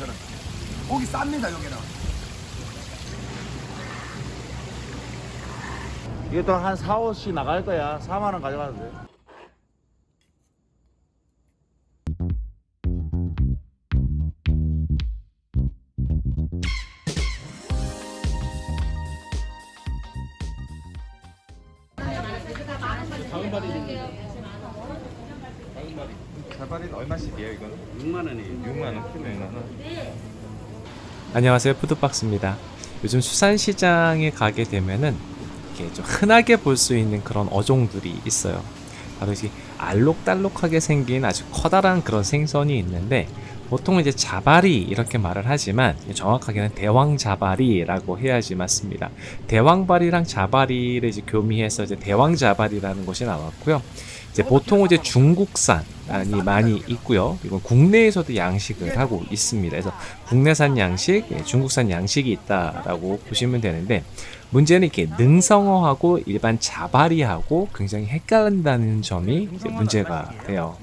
것처럼 고기 쌉니다 여기는. 이게 또 한 4, 5씩 나갈 거야. 4만원 가져가도 돼 자발이 얼마씩이에요 이거는? 6만 원이에요. 6만 원 키로에 6만 원. 안녕하세요 푸드박스입니다. 요즘 수산시장에 가게 되면은 이렇게 좀 흔하게 볼 수 있는 그런 어종들이 있어요. 바로 이 알록달록하게 생긴 아주 커다란 그런 생선이 있는데 보통 이제 자바리 이렇게 말을 하지만 정확하게는 대왕 자바리라고 해야지 맞습니다. 대왕발이랑 자바리를 이제 교미해서 이제 대왕 자바리라는 것이 나왔고요. 이제 보통 이제 중국산이 많이 있고요. 이건 국내에서도 양식을 하고 있습니다. 그래서 국내산 양식, 예, 중국산 양식이 있다라고 보시면 되는데 문제는 이렇게 능성어하고 일반 자바리하고 굉장히 헷갈린다는 점이 문제가 돼요.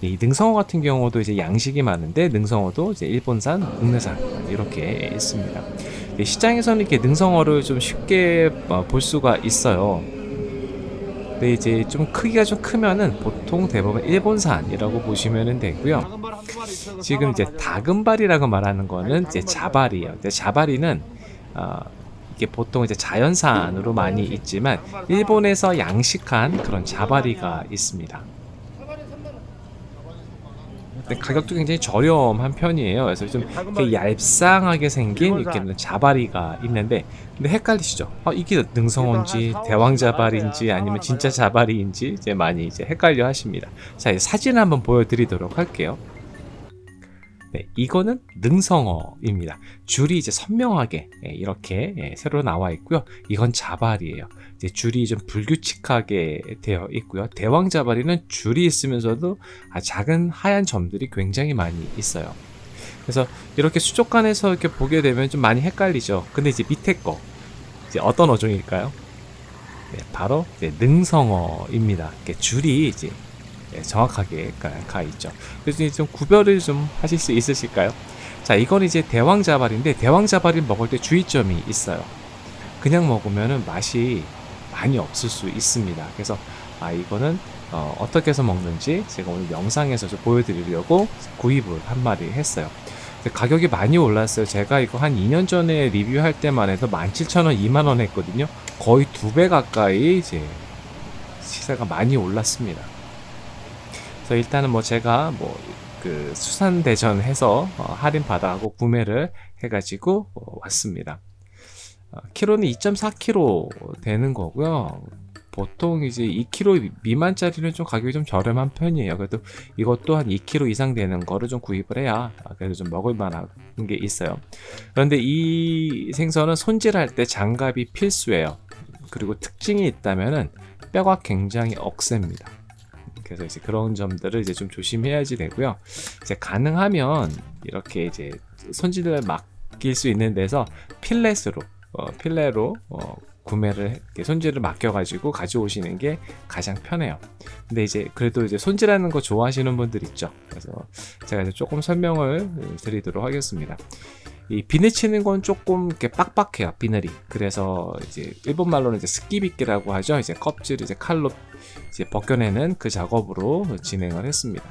이 능성어 같은 경우도 이제 양식이 많은데 능성어도 이제 일본산, 국내산 이렇게 있습니다. 이 시장에서는 이렇게 능성어를 좀 쉽게 어, 볼 수가 있어요. 근데 이제 좀 크기가 좀 크면은 보통 대부분 일본산이라고 보시면 되고요. 지금 이제 다금발이라고 말하는 거는 이제 자발이에요. 근데 자발이는 어, 이게 보통 이제 자연산으로 많이 있지만 일본에서 양식한 그런 자바리가 있습니다. 가격도 굉장히 저렴한 편이에요. 그래서 좀 이렇게 얄쌍하게 생긴 이렇게 자바리가 있는데 근데 헷갈리시죠? 어, 이게 능성어인지 대왕자발인지 아니면 진짜 자발이인지 이제 많이 이제 헷갈려 하십니다. 자, 사진 한번 보여드리도록 할게요. 네, 이거는 능성어입니다. 줄이 이제 선명하게 예, 이렇게 예, 새로 나와 있고요. 이건 자발이에요. 줄이 좀 불규칙하게 되어 있고요. 대왕 자발이는 줄이 있으면서도 아, 작은 하얀 점들이 굉장히 많이 있어요. 그래서 이렇게 수족관에서 이렇게 보게 되면 좀 많이 헷갈리죠. 근데 이제 밑에 거 이제 어떤 어종일까요? 네, 바로 능성어입니다. 줄이 이제 예, 정확하게 가, 가 있죠. 그래서 좀 구별을 좀 하실 수 있으실까요? 자, 이건 이제 대왕자발인데 대왕자발을 먹을 때 주의점이 있어요. 그냥 먹으면 맛이 많이 없을 수 있습니다. 그래서 아 이거는 어, 떻게 해서 먹는지 제가 오늘 영상에서 좀 보여드리려고 구입을 한 마리 했어요. 가격이 많이 올랐어요. 제가 이거 한 2년 전에 리뷰할 때만 해도 17,000원, 2만원 했거든요. 거의 두 배 가까이 이제 시세가 많이 올랐습니다. 그래서 일단은 뭐 제가 뭐 그 수산대전 해서 어, 할인 받아하고 구매를 해가지고 어, 왔습니다. 어, 키로는 2.4kg 되는 거고요. 보통 이제 2kg 미만짜리는 좀 가격이 좀 저렴한 편이에요. 그래도 이것도 한 2kg 이상 되는 거를 좀 구입을 해야 그래도 좀 먹을 만한 게 있어요. 그런데 이 생선은 손질할 때 장갑이 필수예요. 그리고 특징이 있다면은 뼈가 굉장히 억셉니다. 그래서 이제 그런 점들을 이제 좀 조심해야지 되고요. 이제 가능하면 이렇게 이제 손질을 맡길 수 있는 데서 필렛으로 어, 필레로 어, 구매를 손질을 맡겨가지고 가져오시는 게 가장 편해요. 근데 이제 그래도 이제 손질하는 거 좋아하시는 분들 있죠. 그래서 제가 이제 조금 설명을 드리도록 하겠습니다. 이 비늘 치는 건 조금 이렇게 빡빡해요 비늘이 그래서 이제 일본 말로는 이제 스키비끼라고 하죠 이제 껍질을 이제 칼로 이제 벗겨내는 그 작업으로 진행을 했습니다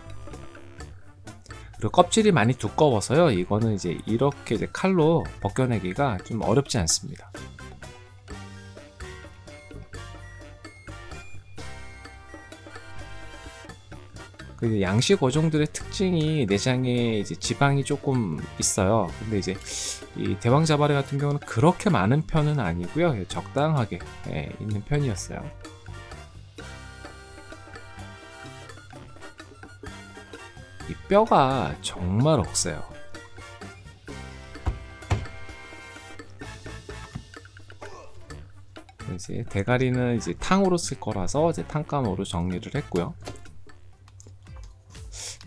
그리고 껍질이 많이 두꺼워서요 이거는 이제 이렇게 이제 칼로 벗겨내기가 좀 어렵지 않습니다 그 양식 어종들의 특징이 내장에 이제 지방이 조금 있어요. 근데 이제 이 대왕자바리 같은 경우는 그렇게 많은 편은 아니고요. 적당하게 예, 있는 편이었어요. 이 뼈가 정말 억세요. 이제 대가리는 이제 탕으로 쓸 거라서 이제 탕감으로 정리를 했고요.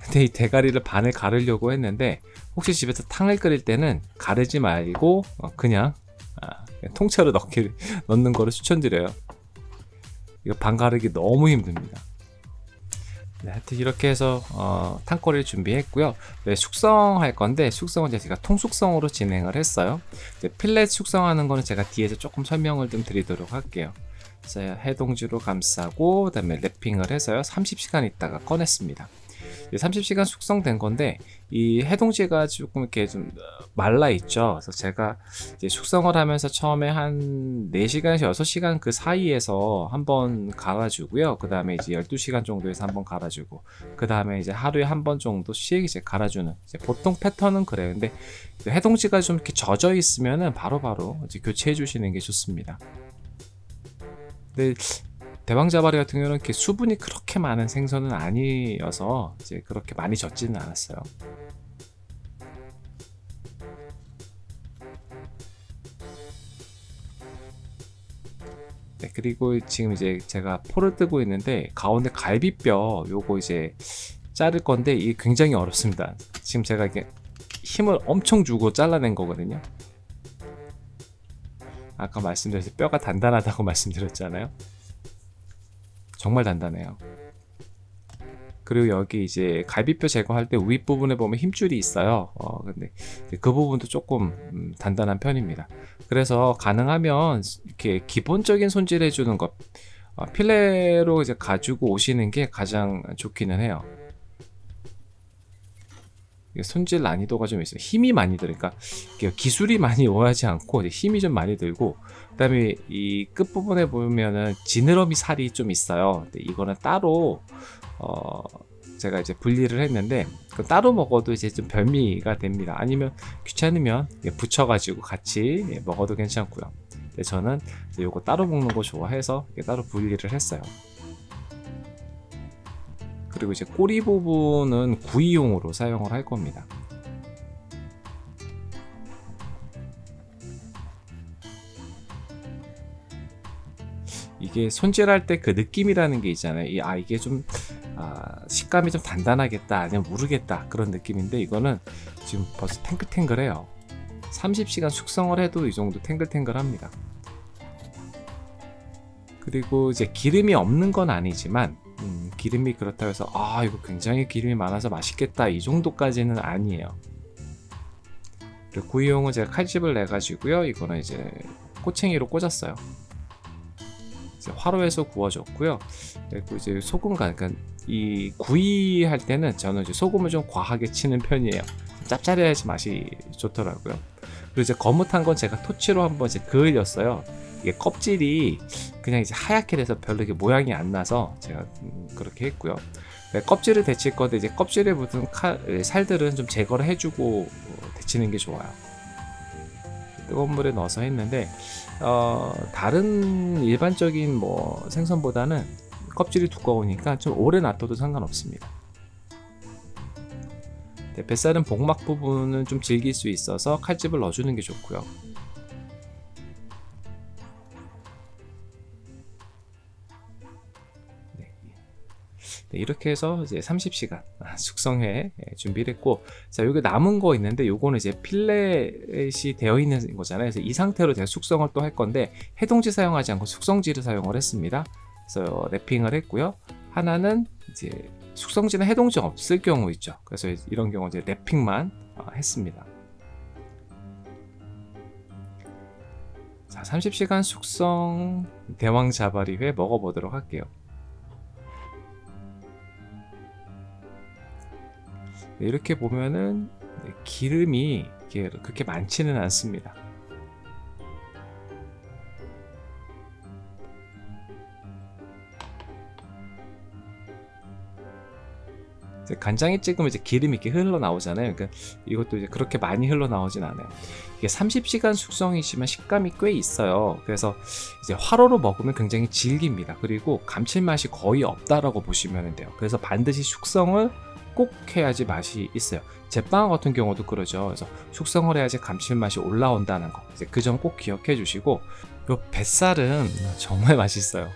근데 이 대가리를 반을 가르려고 했는데 혹시 집에서 탕을 끓일 때는 가르지 말고 어, 아, 그냥 통째로 넣기, 넣는 거를 추천드려요 이거 반 가르기 너무 힘듭니다 네, 하여튼 이렇게 해서 어, 탕거리를 준비했고요. 네, 숙성할 건데 숙성은 제가 통숙성으로 진행을 했어요. 필렛 숙성하는 거는 제가 뒤에서 조금 설명을 좀 드리도록 할게요. 그래서 해동지로 감싸고 그 다음에 랩핑을 해서요. 30시간 있다가 꺼냈습니다. 30시간 숙성된 건데 이 해동지가 조금 이렇게 좀 어, 말라 있죠. 그래서 제가 이제 숙성을 하면서 처음에 한 4시간에서 6시간 그 사이에서 한번 갈아주고요. 그 다음에 이제 12시간 정도에서 한번 갈아주고 그 다음에 이제 하루에 한 번 정도씩 이제 갈아주는 이제 보통 패턴은 그래요. 근데 해동지가 좀 이렇게 젖어 있으면은 바로바로 이제 교체해 주시는 게 좋습니다. 근데 대왕자바리 같은 경우는 이렇게 수분이 그렇게 많은 생선은 아니어서 이제 그렇게 많이 젖지는 않았어요. 네, 그리고 지금 이제 제가 포를 뜨고 있는데 가운데 갈비뼈 요거 이제 자를 건데 이게 굉장히 어렵습니다. 지금 제가 이게 힘을 엄청 주고 잘라낸 거거든요. 아까 말씀드렸듯이 뼈가 단단하다고 말씀드렸잖아요. 정말 단단해요. 그리고 여기 이제 갈비뼈 제거할 때 윗부분에 보면 힘줄이 있어요. 어, 근데 그 부분도 조금 음, 단단한 편입니다. 그래서 가능하면 이렇게 기본적인 손질 해주는 것, 어, 필레로 이제 가지고 오시는 게 가장 좋기는 해요. 손질 난이도가 좀 있어요. 힘이 많이 들으니까 기술이 많이 오하지 않고 힘이 좀 많이 들고 그 다음에 이 끝부분에 보면은 지느러미 살이 좀 있어요. 이거는 따로 어 제가 이제 분리를 했는데 따로 먹어도 이제 좀 별미가 됩니다. 아니면 귀찮으면 붙여가지고 같이 먹어도 괜찮고요. 근데 저는 이제 요거 따로 먹는 거 좋아해서 따로 분리를 했어요. 그리고 이제 꼬리 부분은 구이용으로 사용을 할 겁니다. 이게 손질할 때 그 느낌이라는 게 있잖아요. 이, 아 이게 좀 아, 식감이 좀 단단하겠다 아니면 모르겠다 그런 느낌인데 이거는 지금 벌써 탱글탱글해요. 30시간 숙성을 해도 이 정도 탱글탱글합니다. 그리고 이제 기름이 없는 건 아니지만 음, 기름이 그렇다고 해서 아 이거 굉장히 기름이 많아서 맛있겠다 이 정도까지는 아니에요. 그리고 구이용은 제가 칼집을 내 가지고요. 이거는 이제 꼬챙이로 꽂았어요. 화로에서 구워줬고요. 그리고 이제 소금간, 그러니까 이 구이할 때는 저는 이제 소금을 좀 과하게 치는 편이에요. 짭짤해야지 맛이 좋더라고요. 그리고 이제 거뭇한 건 제가 토치로 한번 이제 그을렸어요. 이게 껍질이 그냥 이제 하얗게 돼서 별로 이게 모양이 안 나서 제가 음, 그렇게 했고요. 네, 껍질을 데칠 건데 이제 껍질에 묻은 칼, 살들은 좀 제거를 해주고 데치는 게 좋아요. 뜨거운 물에 넣어서 했는데 어, 다른 일반적인 뭐 생선보다는 껍질이 두꺼우니까 좀 오래 놔둬도 상관없습니다. 네, 뱃살은 복막 부분은 좀 질길 수 있어서 칼집을 넣어주는 게 좋고요. 네, 이렇게 해서 이제 30시간 숙성해 예, 준비를 했고 자 여기 남은 거 있는데 요거는 이제 필렛이 되어 있는 거잖아요. 그래서 이 상태로 제가 숙성을 또 할 건데 해동지 사용하지 않고 숙성지를 사용을 했습니다. 그래서 랩핑을 했고요. 하나는 이제 숙성지는 해동지 없을 경우 있죠. 그래서 이런 경우 이제 랩핑만 어, 했습니다. 자 30시간 숙성 대왕 자바리회 먹어보도록 할게요 이렇게 보면은 기름이 그렇게 많지는 않습니다. 간장에 찍으면 이제 기름이 이렇게 흘러나오잖아요. 그러니까 이것도 이제 그렇게 많이 흘러나오진 않아요. 이게 30시간 숙성이지만 식감이 꽤 있어요. 그래서 이제 화로로 먹으면 굉장히 질깁니다. 그리고 감칠맛이 거의 없다라고 보시면 돼요. 그래서 반드시 숙성을 꼭 해야지 맛이 있어요. 제빵 같은 경우도 그러죠. 그래서 숙성을 해야지 감칠맛이 올라온다는 거. 이제 그 점 꼭 기억해 주시고 요 뱃살은 정말 맛있어요.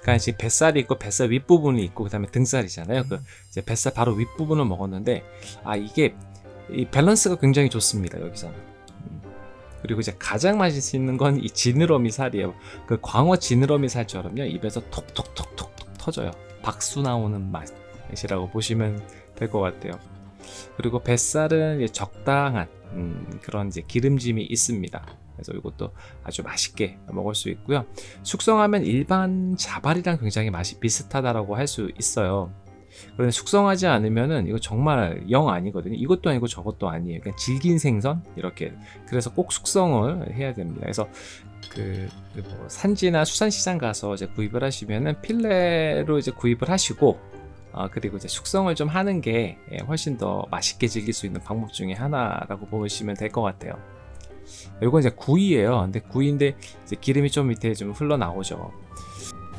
그러니까 이제 뱃살이 있고 뱃살 윗부분이 있고 그 다음에 등살이잖아요. 그 이제 뱃살 바로 윗부분을 먹었는데 아 이게 이 밸런스가 굉장히 좋습니다. 여기서는. 음. 그리고 이제 가장 맛있는 건 이 지느러미 살이에요. 그 광어 지느러미 살처럼요. 입에서 톡톡톡톡톡 터져요. 박수 나오는 맛. 이라고 보시면 될 것 같아요. 그리고 뱃살은 적당한 음, 그런 이제 기름짐이 있습니다. 그래서 이것도 아주 맛있게 먹을 수 있고요. 숙성하면 일반 자발이랑 굉장히 맛이 비슷하다라고 할 수 있어요. 그런데 숙성하지 않으면은 이거 정말 영 아니거든요. 이것도 아니고 저것도 아니에요. 그냥 질긴 생선 이렇게. 그래서 꼭 숙성을 해야 됩니다. 그래서 그, 그뭐 산지나 수산시장 가서 이제 구입을 하시면은 필레로 이제 구입을 하시고 아, 그리고 이제 숙성을 좀 하는 게 예, 훨씬 더 맛있게 즐길 수 있는 방법 중에 하나라고 보시면 될 것 같아요. 이건 이제 구이예요. 근데 구이인데 이제 기름이 좀 밑에 좀 흘러나오죠.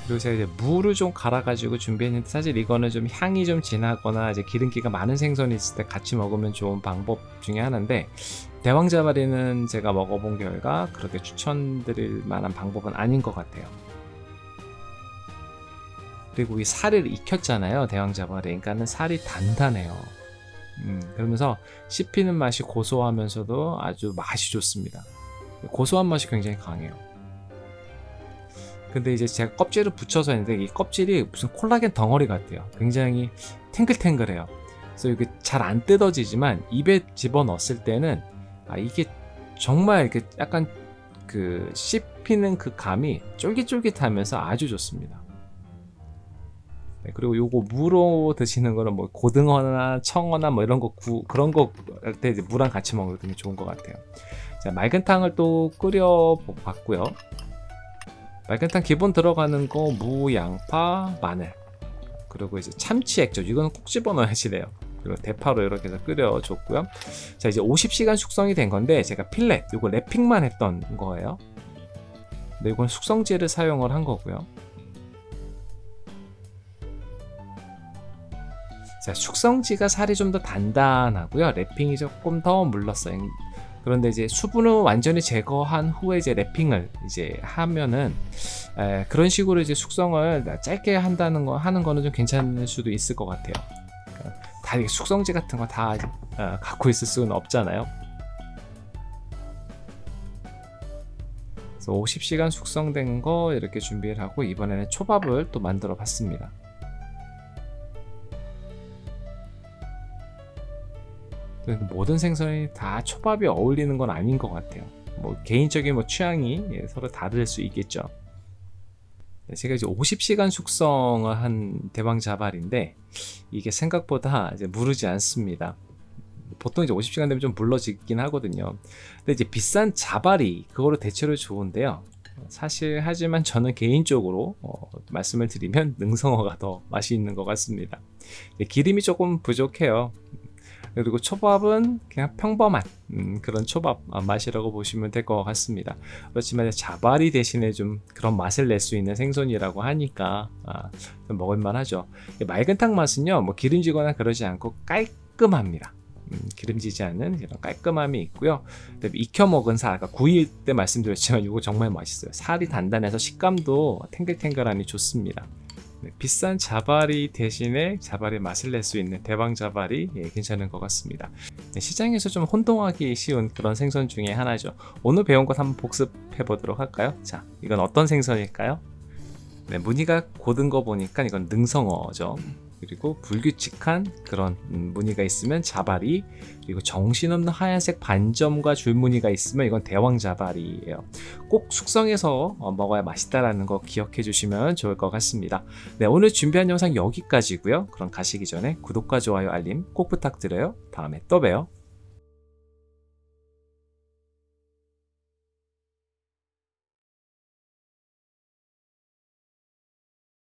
그리고 제가 이제 무를 좀 갈아 가지고 준비했는데 사실 이거는 좀 향이 좀 진하거나 이제 기름기가 많은 생선이 있을 때 같이 먹으면 좋은 방법 중에 하나인데 대왕자바리는 제가 먹어본 결과 그렇게 추천드릴 만한 방법은 아닌 것 같아요. 그리고 이 살을 익혔잖아요 대왕자바리 그러니까는 살이 단단해요. 음, 그러면서 씹히는 맛이 고소하면서도 아주 맛이 좋습니다. 고소한 맛이 굉장히 강해요. 근데 이제 제가 껍질을 붙여서 했는데 이 껍질이 무슨 콜라겐 덩어리 같아요. 굉장히 탱글탱글해요. 그래서 이게 잘 안 뜯어지지만 입에 집어넣었을 때는 아 이게 정말 이렇게 약간 그 씹히는 그 감이 쫄깃쫄깃하면서 아주 좋습니다 네, 그리고 요거 무로 드시는 거는 뭐 고등어나 청어나 뭐 이런 거 구, 그런 거 할때 무랑 같이 먹으면 되게 좋은 것 같아요. 자, 맑은탕을 또 끓여 봤고요. 맑은탕 기본 들어가는 거 무, 양파, 마늘 그리고 이제 참치 액젓 이거는 꼭 집어 넣어야지 돼요. 그리고 대파로 이렇게 해서 끓여줬고요. 자 이제 50시간 숙성이 된 건데 제가 필렛 이거 랩핑만 했던 거예요. 근데 이건 숙성제를 사용을 한 거고요. 자, 숙성지가 살이 좀 더 단단하고요. 랩핑이 조금 더 물렀어요. 그런데 이제 수분을 완전히 제거한 후에 이제 랩핑을 이제 하면은 에, 그런 식으로 이제 숙성을 짧게 한다는 거 하는 거는 좀 괜찮을 수도 있을 것 같아요. 그러니까 다 숙성지 같은 거다 어, 갖고 있을 수는 없잖아요. 그래서 50시간 숙성된 거 이렇게 준비를 하고 이번에는 초밥을 또 만들어 봤습니다. 모든 생선이 다 초밥이 어울리는 건 아닌 것 같아요. 뭐 개인적인 뭐 취향이 예, 서로 다를 수 있겠죠. 네, 제가 이제 50시간 숙성을 한 대왕 자발인데 이게 생각보다 이제 무르지 않습니다. 보통 이제 50시간 되면 좀 물러지긴 하거든요. 근데 이제 비싼 자발이 그거로 대체로 좋은데요. 사실 하지만 저는 개인적으로 어, 말씀을 드리면 능성어가 더 맛이 있는 것 같습니다. 기름이 조금 부족해요. 그리고 초밥은 그냥 평범한 음, 그런 초밥 맛이라고 보시면 될 것 같습니다. 그렇지만 자발이 대신에 좀 그런 맛을 낼 수 있는 생선이라고 하니까 아, 먹을만 하죠. 맑은 탕 맛은요 뭐 기름지거나 그러지 않고 깔끔합니다. 음, 기름지지 않은 이런 깔끔함이 있고요. 익혀 먹은 살, 아까 구일 때 말씀드렸지만 이거 정말 맛있어요. 살이 단단해서 식감도 탱글탱글하니 좋습니다. 네, 비싼 자발이 대신에 자발의 맛을 낼 수 있는 대왕 자발이 예, 괜찮은 것 같습니다. 네, 시장에서 좀 혼동하기 쉬운 그런 생선 중에 하나죠. 오늘 배운 것 한번 복습해 보도록 할까요? 자, 이건 어떤 생선일까요? 네, 무늬가 고든 거 보니까 이건 능성어죠. 그리고 불규칙한 그런 음, 무늬가 있으면 자발이 그리고 정신없는 하얀색 반점과 줄무늬가 있으면 이건 대왕자발이에요. 꼭 숙성해서 어, 먹어야 맛있다라는 거 기억해 주시면 좋을 것 같습니다. 네 오늘 준비한 영상 여기까지고요. 그럼 가시기 전에 구독과 좋아요 알림 꼭 부탁드려요. 다음에 또 봬요